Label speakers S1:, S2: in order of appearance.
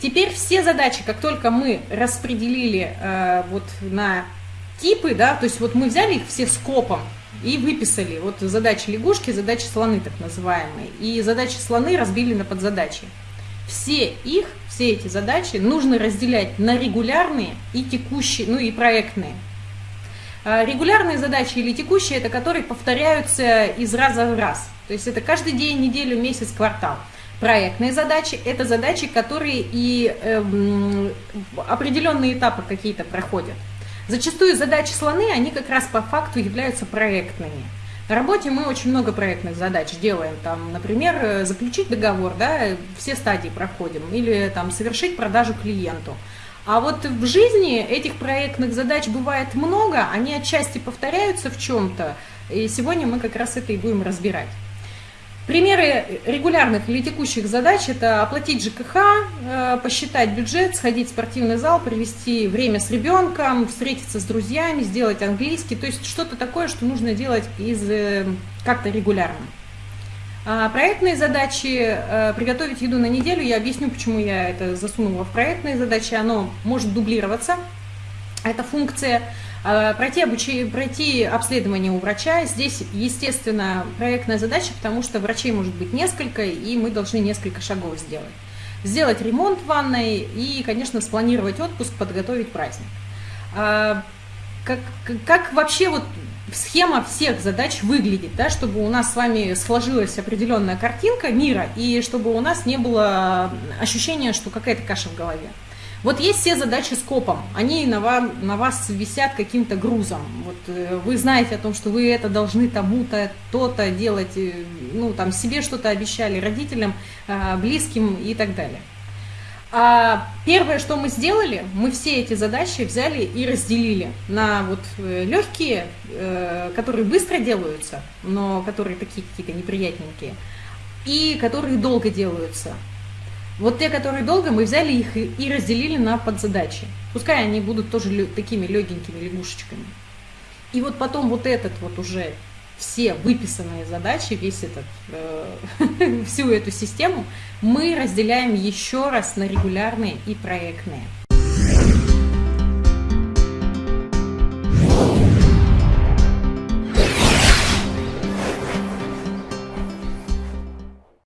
S1: Теперь все задачи, как только мы распределили э, вот на типы, да, то есть вот мы взяли их все скопом и выписали вот задачи лягушки, задачи слоны так называемые, и задачи слоны разбили на подзадачи. Все их, все эти задачи нужно разделять на регулярные и текущие, ну и проектные. А регулярные задачи или текущие, это которые повторяются из раза в раз. То есть это каждый день, неделю, месяц, квартал. Проектные задачи – это задачи, которые и э, определенные этапы какие-то проходят. Зачастую задачи слоны, они как раз по факту являются проектными. На работе мы очень много проектных задач делаем. Там, например, э, заключить договор, да, все стадии проходим, или там совершить продажу клиенту. А вот в жизни этих проектных задач бывает много, они отчасти повторяются в чем-то, и сегодня мы как раз это и будем разбирать. Примеры регулярных или текущих задач – это оплатить ЖКХ, э, посчитать бюджет, сходить в спортивный зал, провести время с ребенком, встретиться с друзьями, сделать английский. То есть что-то такое, что нужно делать из э, как-то регулярно. А проектные задачи, э, приготовить еду на неделю, я объясню, почему я это засунула в проектные задачи. Оно может дублироваться, эта функция – пройти, обучение, пройти обследование у врача. Здесь, естественно, проектная задача, потому что врачей может быть несколько, и мы должны несколько шагов сделать. Сделать ремонт в ванной и, конечно, спланировать отпуск, подготовить праздник. А, как, как вообще вот схема всех задач выглядит, да, чтобы у нас с вами сложилась определенная картинка мира, и чтобы у нас не было ощущения, что какая-то каша в голове. Вот есть все задачи с копом, они на, вам, на вас висят каким-то грузом. Вот э, вы знаете о том, что вы это должны тому-то, то-то делать, э, ну там себе что-то обещали, родителям, э, близким и так далее. А первое, что мы сделали, мы все эти задачи взяли и разделили на вот легкие, которые быстро делаются, но которые такие какие-то неприятненькие, и которые долго делаются. Вот те, которые долго, мы взяли их и разделили на подзадачи. Пускай они будут тоже такими легенькими лягушечками. И вот потом вот этот вот уже все выписанные задачи, весь этот, э, всю эту систему мы разделяем еще раз на регулярные и проектные.